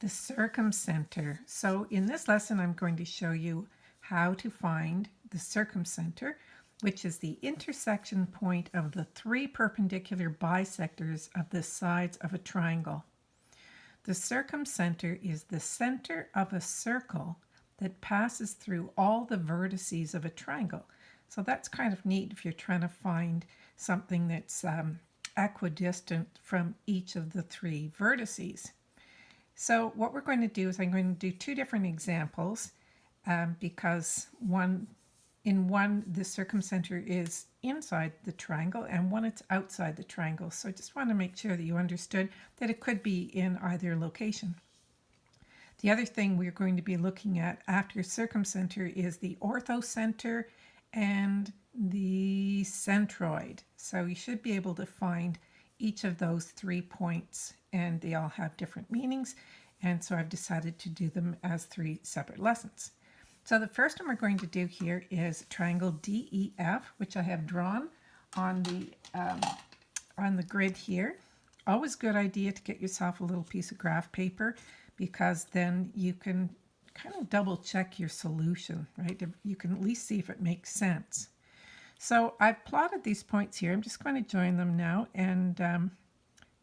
the circumcenter. So in this lesson, I'm going to show you how to find the circumcenter, which is the intersection point of the three perpendicular bisectors of the sides of a triangle. The circumcenter is the center of a circle that passes through all the vertices of a triangle. So that's kind of neat if you're trying to find something that's um, equidistant from each of the three vertices. So what we're going to do is I'm going to do two different examples um, because one in one the circumcenter is inside the triangle and one it's outside the triangle. So I just want to make sure that you understood that it could be in either location. The other thing we're going to be looking at after circumcenter is the orthocenter and the centroid. So you should be able to find each of those three points and they all have different meanings and so I've decided to do them as three separate lessons. So the first one we're going to do here is triangle DEF which I have drawn on the um, on the grid here. Always good idea to get yourself a little piece of graph paper because then you can kind of double check your solution, right? You can at least see if it makes sense. So I've plotted these points here. I'm just going to join them now and um,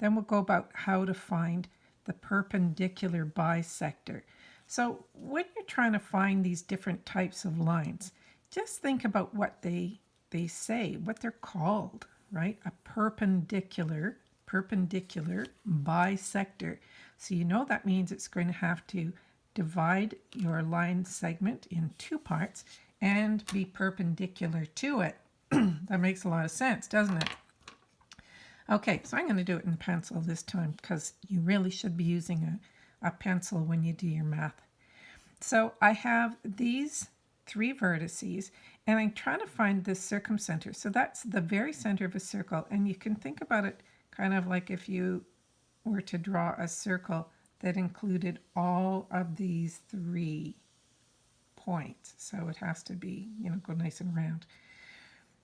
then we'll go about how to find the perpendicular bisector. So when you're trying to find these different types of lines, just think about what they, they say, what they're called, right? A perpendicular, perpendicular bisector. So you know that means it's going to have to divide your line segment in two parts and be perpendicular to it. that makes a lot of sense, doesn't it? Okay, so I'm going to do it in pencil this time because you really should be using a, a pencil when you do your math. So I have these three vertices and I'm trying to find this circumcenter. So that's the very center of a circle and you can think about it kind of like if you were to draw a circle that included all of these three points. So it has to be, you know, go nice and round.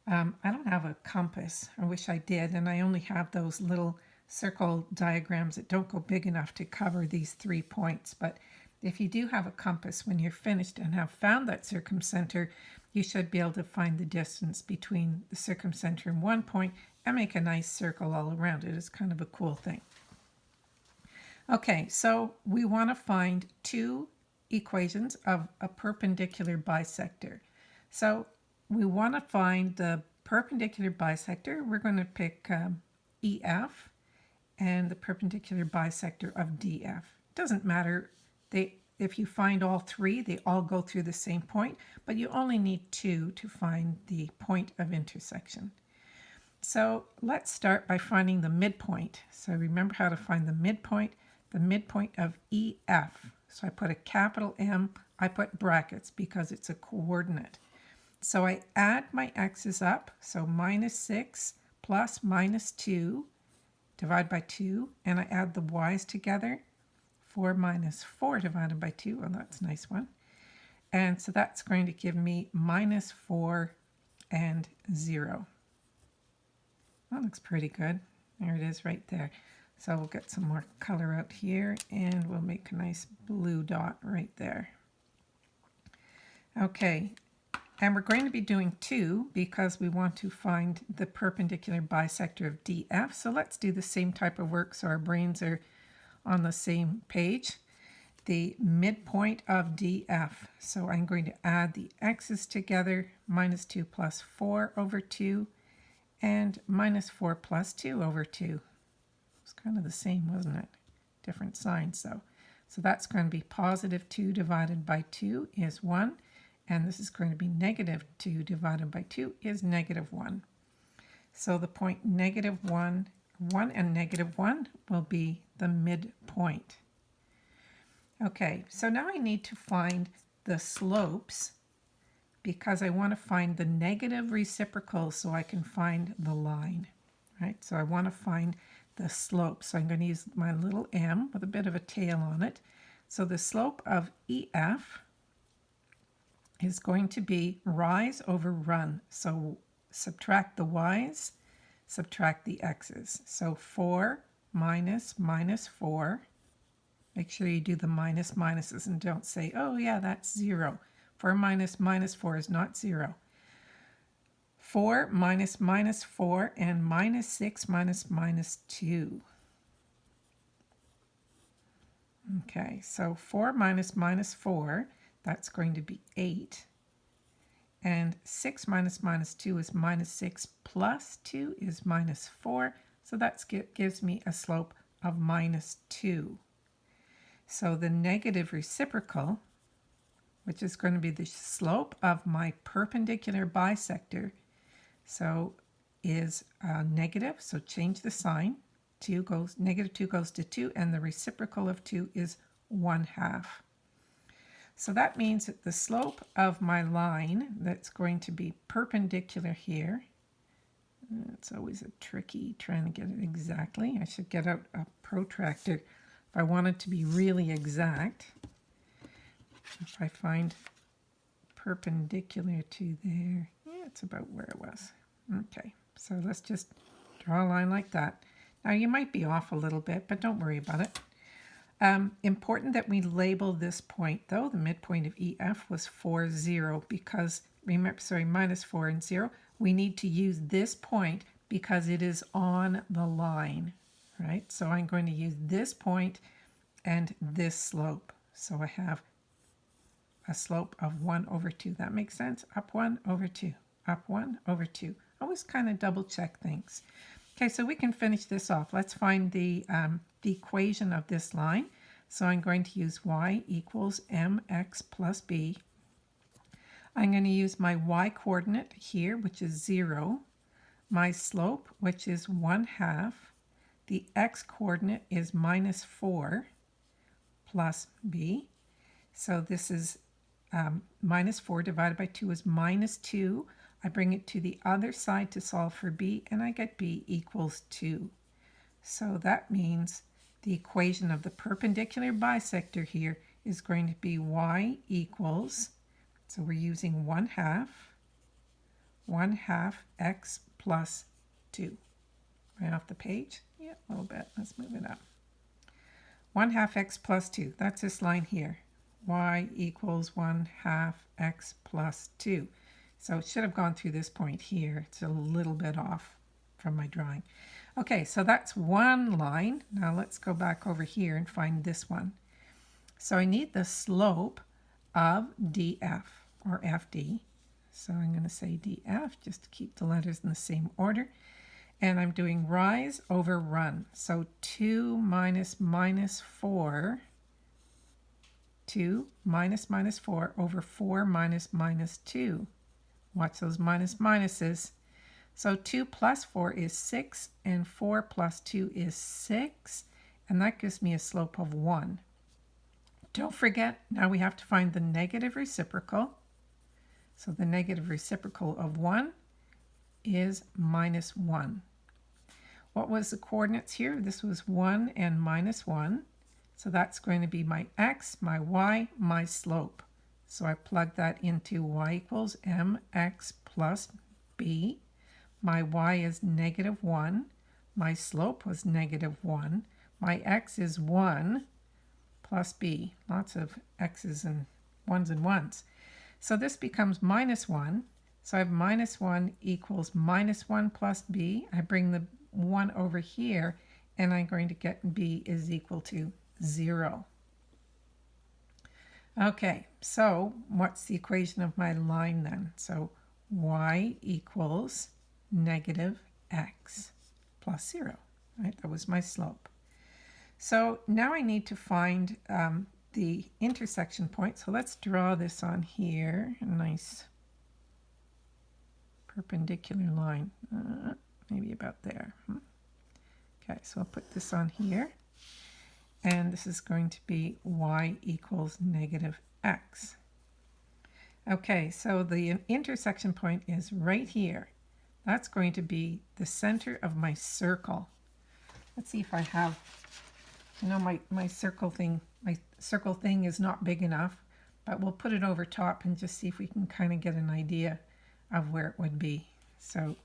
Um, I don't have a compass. I wish I did. And I only have those little circle diagrams that don't go big enough to cover these three points. But if you do have a compass when you're finished and have found that circumcenter, you should be able to find the distance between the circumcenter and one point and make a nice circle all around it. It's kind of a cool thing. Okay, so we want to find two equations of a perpendicular bisector. So we want to find the perpendicular bisector. We're going to pick um, EF and the perpendicular bisector of DF. Doesn't matter. They, if you find all three, they all go through the same point, but you only need two to find the point of intersection. So let's start by finding the midpoint. So remember how to find the midpoint, the midpoint of EF. So I put a capital M, I put brackets because it's a coordinate. So I add my x's up, so minus 6 plus minus 2, divide by 2, and I add the y's together. 4 minus 4 divided by 2, well that's a nice one. And so that's going to give me minus 4 and 0. That looks pretty good. There it is right there. So we'll get some more color out here and we'll make a nice blue dot right there. Okay, and we're going to be doing two because we want to find the perpendicular bisector of DF. So let's do the same type of work so our brains are on the same page. The midpoint of DF. So I'm going to add the x's together, minus 2 plus 4 over 2, and minus 4 plus 2 over 2. It's kind of the same, wasn't it? Different signs, though. So that's going to be positive 2 divided by 2 is 1 and this is going to be negative 2 divided by 2 is negative 1. So the point negative 1, 1 and negative 1 will be the midpoint. Okay, so now I need to find the slopes because I want to find the negative reciprocal so I can find the line, right? So I want to find the slope. So I'm going to use my little m with a bit of a tail on it. So the slope of EF is going to be rise over run. So subtract the y's, subtract the x's. So 4 minus minus 4 Make sure you do the minus minuses and don't say, oh yeah, that's zero. 4 minus minus 4 is not zero. 4 minus minus 4 and minus 6 minus minus 2. Okay, so 4 minus minus 4, that's going to be 8. And 6 minus minus 2 is minus 6 plus 2 is minus 4. So that gives me a slope of minus 2. So the negative reciprocal, which is going to be the slope of my perpendicular bisector, so is uh, negative. So change the sign. 2 goes, negative 2 goes to 2, and the reciprocal of 2 is 1 half. So that means that the slope of my line that's going to be perpendicular here, it's always a tricky trying to get it exactly. I should get out a protractor if I want it to be really exact. If I find perpendicular to there, yeah, it's about where it was. Okay, so let's just draw a line like that. Now you might be off a little bit, but don't worry about it. Um, important that we label this point though. The midpoint of EF was 4, 0 because, remember, sorry, minus 4 and 0. We need to use this point because it is on the line, right? So I'm going to use this point and this slope. So I have a slope of 1 over 2. That makes sense? Up 1 over 2. Up 1 over 2. Always kind of double check things. Okay, so we can finish this off. Let's find the, um, the equation of this line. So I'm going to use y equals mx plus b. I'm going to use my y coordinate here, which is 0. My slope, which is 1 half. The x coordinate is minus 4 plus b. So this is um, minus 4 divided by 2 is minus 2. I bring it to the other side to solve for b, and I get b equals 2. So that means the equation of the perpendicular bisector here is going to be y equals, so we're using 1 half, 1 half x plus 2. Right off the page? Yeah, a little bit. Let's move it up. 1 half x plus 2. That's this line here. y equals 1 half x plus 2. So it should have gone through this point here. It's a little bit off from my drawing. Okay, so that's one line. Now let's go back over here and find this one. So I need the slope of df, or fd. So I'm going to say df, just to keep the letters in the same order. And I'm doing rise over run. So 2 minus minus 4, 2 minus minus 4 over 4 minus minus 2. Watch those minus minuses. So 2 plus 4 is 6, and 4 plus 2 is 6, and that gives me a slope of 1. Don't forget, now we have to find the negative reciprocal. So the negative reciprocal of 1 is minus 1. What was the coordinates here? This was 1 and minus 1. So that's going to be my x, my y, my slope. So I plug that into y equals mx plus b. My y is negative 1. My slope was negative 1. My x is 1 plus b. Lots of x's and 1's and 1's. So this becomes minus 1. So I have minus 1 equals minus 1 plus b. I bring the 1 over here, and I'm going to get b is equal to 0. Okay, so what's the equation of my line then? So y equals negative x plus 0, right? That was my slope. So now I need to find um, the intersection point. So let's draw this on here, a nice perpendicular line, uh, maybe about there. Hmm. Okay, so I'll put this on here and this is going to be y equals negative x. Okay, so the intersection point is right here. That's going to be the center of my circle. Let's see if I have, you know, my, my circle thing, my circle thing is not big enough, but we'll put it over top and just see if we can kind of get an idea of where it would be. So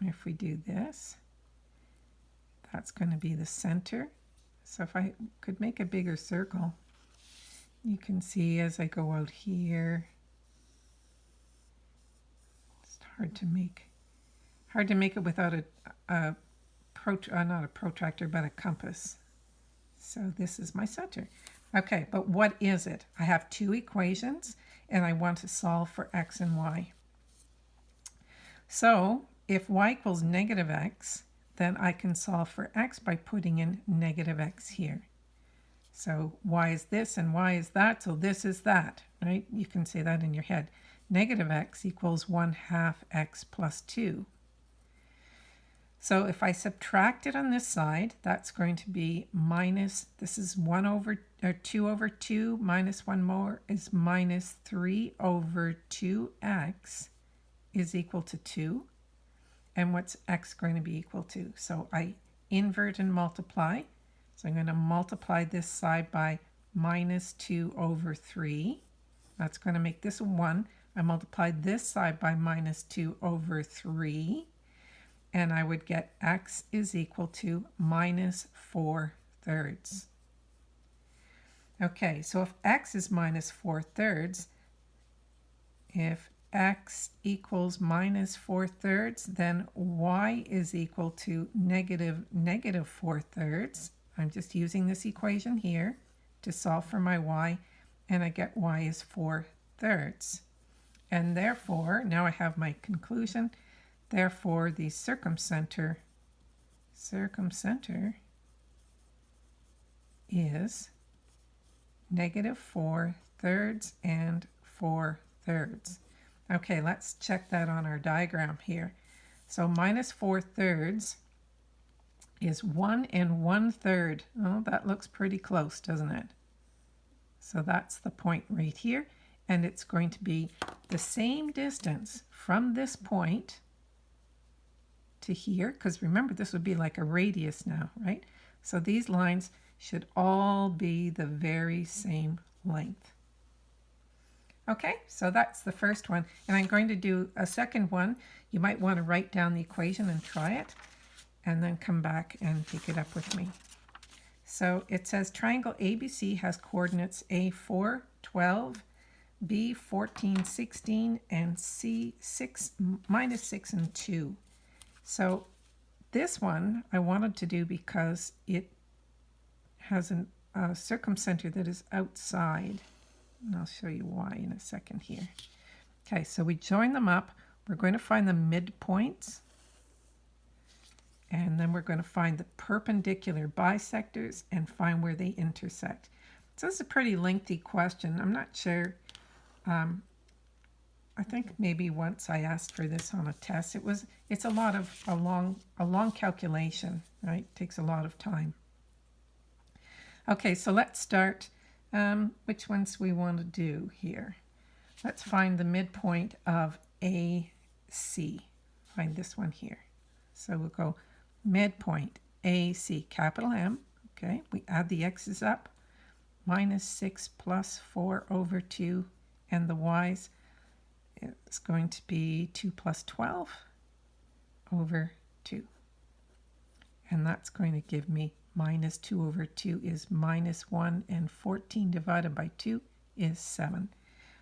if we do this, that's going to be the center So if I could make a bigger circle, you can see as I go out here, it's hard to make, hard to make it without a, a pro, uh, not a protractor, but a compass. So this is my center. Okay, but what is it? I have two equations and I want to solve for x and y. So if y equals negative x, then I can solve for x by putting in negative x here. So y is this and y is that, so this is that, right? You can say that in your head. Negative x equals 1 half x plus 2. So if I subtract it on this side, that's going to be minus, this is 1 over, or 2 over 2, minus 1 more is minus 3 over 2x is equal to 2. And what's x going to be equal to? So I invert and multiply. So I'm going to multiply this side by minus 2 over 3. That's going to make this a 1. I multiplied this side by minus 2 over 3 and I would get x is equal to minus 4 thirds. Okay, so if x is minus 4 thirds, if x equals minus 4 thirds, then y is equal to negative negative 4 thirds. I'm just using this equation here to solve for my y, and I get y is 4 thirds. And therefore, now I have my conclusion, Therefore, the circumcenter, circumcenter is negative 4 thirds and 4 thirds. Okay, let's check that on our diagram here. So minus 4 thirds is 1 and 1 third. Oh, that looks pretty close, doesn't it? So that's the point right here. And it's going to be the same distance from this point to here, because remember this would be like a radius now, right? So these lines should all be the very same length. Okay, so that's the first one. And I'm going to do a second one. You might want to write down the equation and try it, and then come back and take it up with me. So it says triangle ABC has coordinates A4, 12, B, 14, 16, and C, 6, minus 6, and 2. So this one I wanted to do because it has a circumcenter that is outside. And I'll show you why in a second here. Okay, so we join them up. We're going to find the midpoints. And then we're going to find the perpendicular bisectors and find where they intersect. So this is a pretty lengthy question. I'm not sure um, I think maybe once I asked for this on a test. It was it's a lot of a long a long calculation, right? It takes a lot of time. Okay, so let's start. Um, which ones we want to do here? Let's find the midpoint of AC. Find this one here. So we'll go midpoint AC, capital M. Okay, we add the x's up. Minus 6 plus 4 over 2 and the y's it's going to be 2 plus 12 over 2. And that's going to give me minus 2 over 2 is minus 1, and 14 divided by 2 is 7.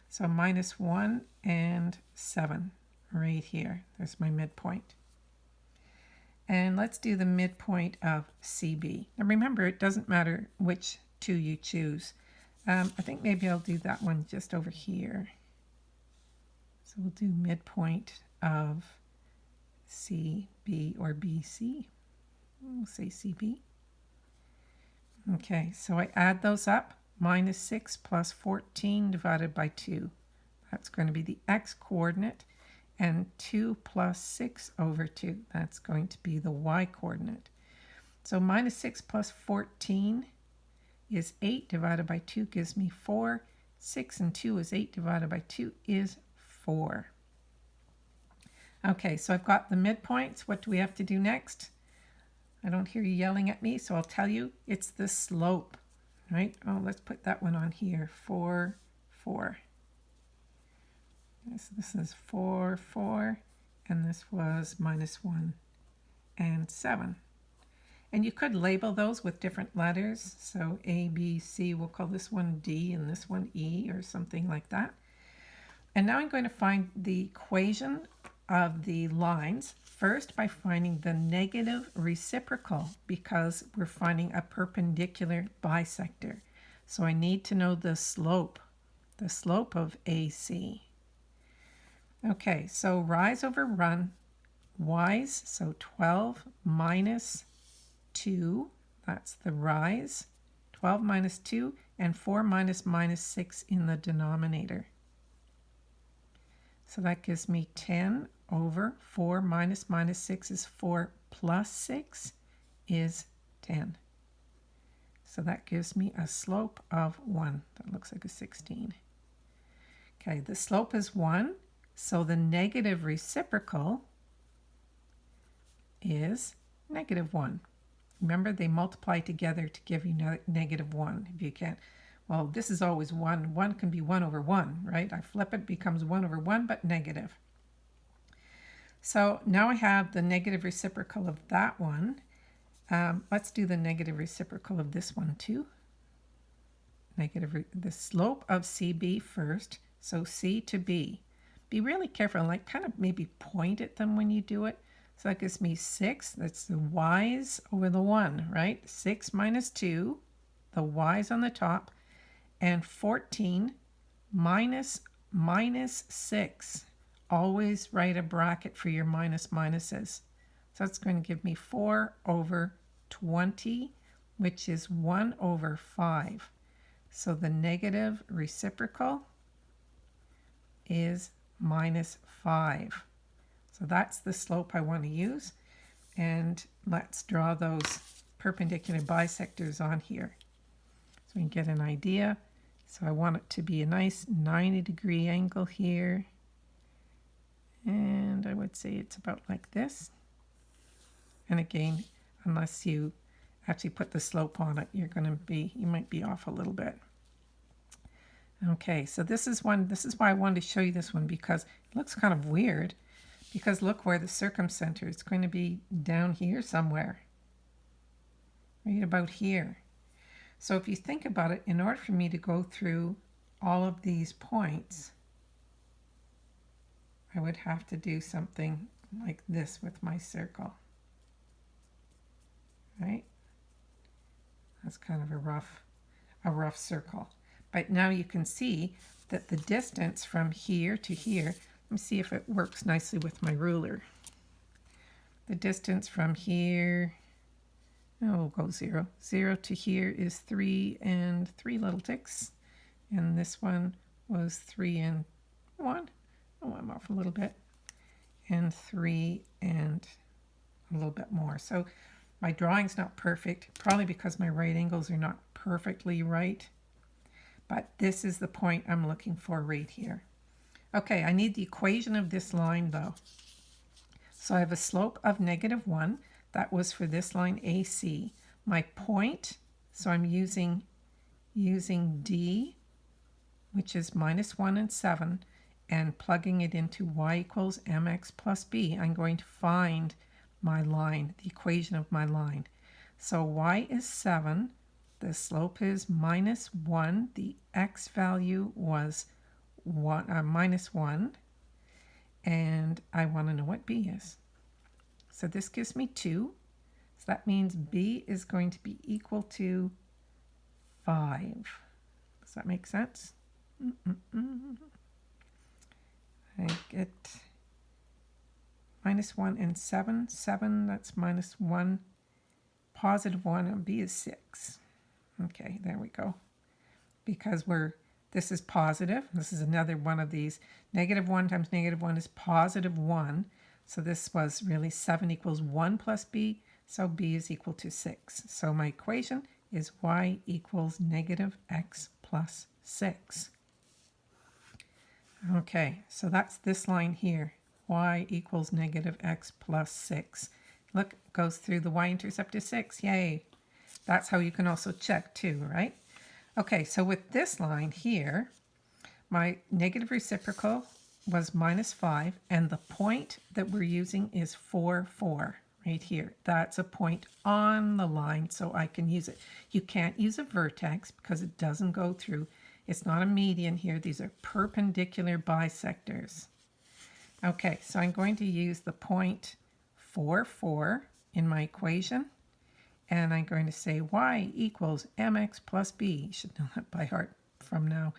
So minus 1 and 7 right here. There's my midpoint. And let's do the midpoint of CB. Now remember, it doesn't matter which two you choose. Um, I think maybe I'll do that one just over here. So we'll do midpoint of CB or BC. We'll say CB. Okay, so I add those up. Minus 6 plus 14 divided by 2. That's going to be the x-coordinate. And 2 plus 6 over 2. That's going to be the y-coordinate. So minus 6 plus 14 is 8 divided by 2 gives me 4. 6 and 2 is 8 divided by 2 is 4. Okay, so I've got the midpoints. What do we have to do next? I don't hear you yelling at me, so I'll tell you it's the slope, right? Oh, let's put that one on here. 4, 4. So this is 4, 4, and this was minus 1 and 7. And you could label those with different letters. So A, B, C, we'll call this one D and this one E or something like that. And now I'm going to find the equation of the lines first by finding the negative reciprocal because we're finding a perpendicular bisector. So I need to know the slope, the slope of AC. Okay, so rise over run, y's, so 12 minus 2, that's the rise, 12 minus 2, and 4 minus minus 6 in the denominator. So that gives me 10 over 4 minus minus 6 is 4 plus 6 is 10. So that gives me a slope of 1. That looks like a 16. Okay, the slope is 1, so the negative reciprocal is negative 1. Remember, they multiply together to give you ne negative 1. If you can't, well, this is always 1. 1 can be 1 over 1, right? I flip it, becomes 1 over 1, but negative. So now I have the negative reciprocal of that one. Um, let's do the negative reciprocal of this one too. Negative, the slope of CB first. So C to B. Be really careful, like kind of maybe point at them when you do it. So that gives me 6. That's the y's over the 1, right? 6 minus 2, the y's on the top, and 14 minus minus 6 always write a bracket for your minus minuses. So that's going to give me 4 over 20, which is 1 over 5. So the negative reciprocal is minus 5. So that's the slope I want to use. And let's draw those perpendicular bisectors on here. So we can get an idea. So I want it to be a nice 90 degree angle here and I would say it's about like this. And again, unless you actually put the slope on it, you're going to be, you might be off a little bit. Okay, so this is one, this is why I wanted to show you this one because it looks kind of weird because look where the circumcenter is going to be down here somewhere, right about here. So if you think about it, in order for me to go through all of these points, I would have to do something like this with my circle. Right? That's kind of a rough, a rough circle. But now you can see that the distance from here to here, let me see if it works nicely with my ruler. The distance from here, oh, we'll go zero. Zero to here is three and three little ticks. And this one was three and one. Oh, I'm off a little bit. And three and a little bit more. So my drawing's not perfect, probably because my right angles are not perfectly right. But this is the point I'm looking for right here. Okay, I need the equation of this line though. So I have a slope of negative 1. That was for this line AC. My point, so I'm using, using D, which is minus 1 and 7 and plugging it into y equals mx plus b, I'm going to find my line, the equation of my line. So y is 7, the slope is minus 1, the x value was one, uh, minus 1, and I want to know what b is. So this gives me 2, so that means b is going to be equal to 5. Does that make sense? Mm -mm -mm. I get minus 1 and 7. 7, that's minus 1. Positive 1 and b is 6. Okay, there we go. Because we're this is positive. This is another one of these. Negative 1 times negative 1 is positive 1. So this was really 7 equals 1 plus b. So b is equal to 6. So my equation is y equals negative x plus 6. Okay, so that's this line here, y equals negative x plus 6. Look, goes through the y-intercept is 6, yay. That's how you can also check too, right? Okay, so with this line here, my negative reciprocal was minus 5, and the point that we're using is 4, 4, right here. That's a point on the line, so I can use it. You can't use a vertex because it doesn't go through. It's not a median here. These are perpendicular bisectors. Okay, so I'm going to use the point 4, 4 in my equation. And I'm going to say y equals mx plus b. You should know that by heart from now,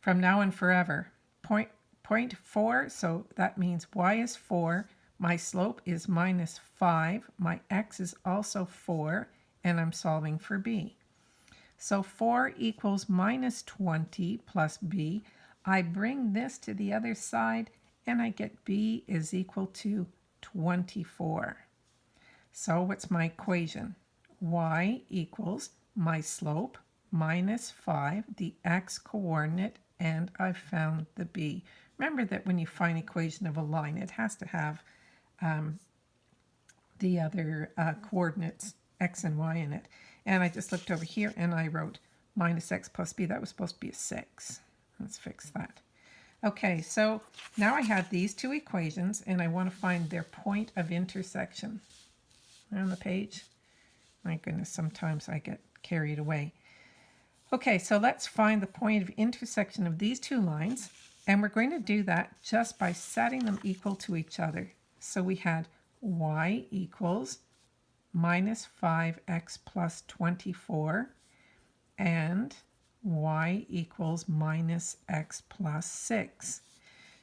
from now and forever. Point, point 4, so that means y is 4 my slope is minus 5. My x is also 4, and I'm solving for b. So 4 equals minus 20 plus b. I bring this to the other side, and I get b is equal to 24. So what's my equation? y equals my slope minus 5, the x coordinate, and I found the b. Remember that when you find equation of a line, it has to have um, the other uh, coordinates, x and y in it. And I just looked over here and I wrote minus x plus b. That was supposed to be a 6. Let's fix that. Okay, so now I have these two equations and I want to find their point of intersection. On the page. My goodness, sometimes I get carried away. Okay, so let's find the point of intersection of these two lines. And we're going to do that just by setting them equal to each other. So we had y equals minus 5x plus 24 and y equals minus x plus 6.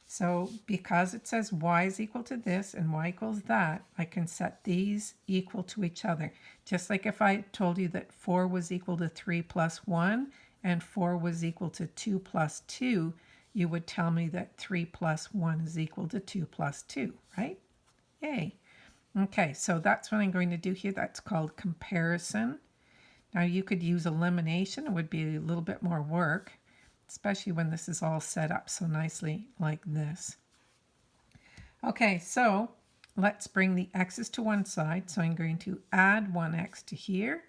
So because it says y is equal to this and y equals that, I can set these equal to each other. Just like if I told you that 4 was equal to 3 plus 1 and 4 was equal to 2 plus 2, you would tell me that 3 plus 1 is equal to 2 plus 2, right? Yay. Okay, so that's what I'm going to do here. That's called comparison. Now you could use elimination. It would be a little bit more work, especially when this is all set up so nicely like this. Okay, so let's bring the x's to one side. So I'm going to add 1x to here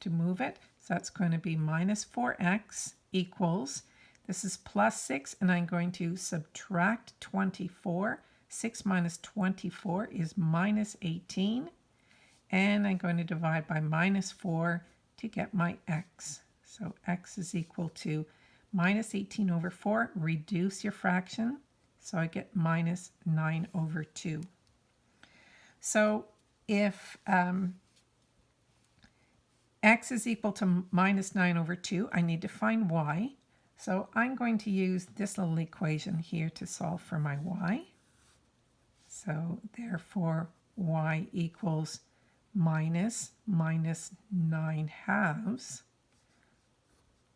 to move it. So that's going to be minus 4x equals, this is plus 6, and I'm going to subtract 24 6 minus 24 is minus 18. And I'm going to divide by minus 4 to get my x. So x is equal to minus 18 over 4. Reduce your fraction. So I get minus 9 over 2. So if um, x is equal to minus 9 over 2, I need to find y. So I'm going to use this little equation here to solve for my y. So therefore, y equals minus minus 9 halves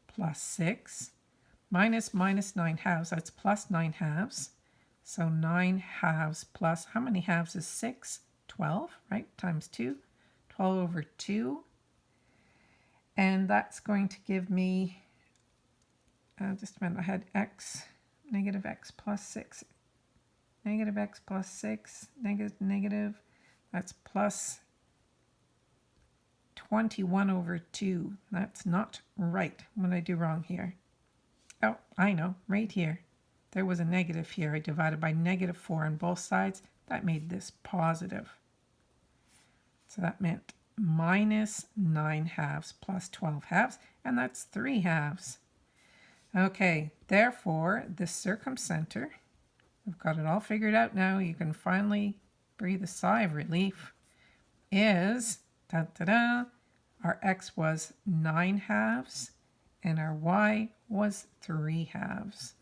plus 6 minus minus 9 halves, that's plus 9 halves. So 9 halves plus, how many halves is 6? 12, right? Times 2. 12 over 2. And that's going to give me, uh, just a minute, I had x, negative x plus 6 negative x plus 6, negative, negative, that's plus 21 over 2. That's not right. What I do wrong here? Oh, I know, right here. There was a negative here. I divided by negative 4 on both sides. That made this positive. So that meant minus 9 halves plus 12 halves, and that's 3 halves. Okay, therefore, the circumcenter We've got it all figured out now. You can finally breathe a sigh of relief. Is, da da da, our x was 9 halves and our y was 3 halves.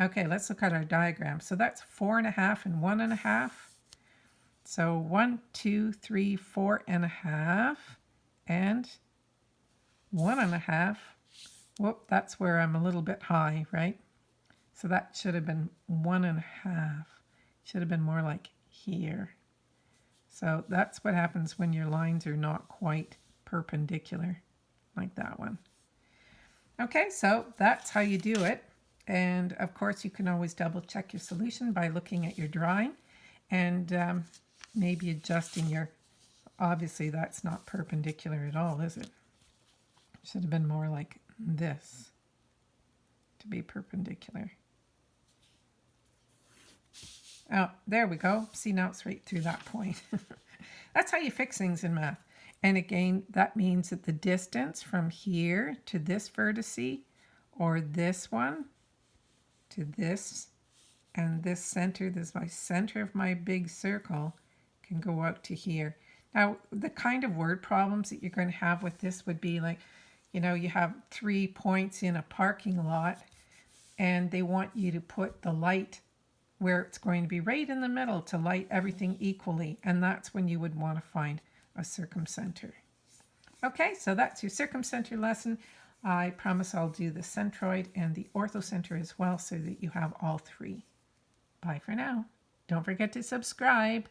Okay, let's look at our diagram. So that's four and a half and one and a half. So one, two, three, four and a half, and one and a half. Whoop, that's where I'm a little bit high, right? So that should have been one and a half. Should have been more like here. So that's what happens when your lines are not quite perpendicular, like that one. Okay, so that's how you do it. And of course, you can always double check your solution by looking at your drawing and um, maybe adjusting your, obviously that's not perpendicular at all, is it? Should have been more like this to be perpendicular. Oh, there we go. See, now it's right through that point. That's how you fix things in math. And again, that means that the distance from here to this vertice or this one to this and this center, this is my center of my big circle, can go out to here. Now, the kind of word problems that you're going to have with this would be like, you know, you have three points in a parking lot and they want you to put the light where it's going to be right in the middle to light everything equally. And that's when you would want to find a circumcenter. Okay, so that's your circumcenter lesson. I promise I'll do the centroid and the orthocenter as well so that you have all three. Bye for now. Don't forget to subscribe.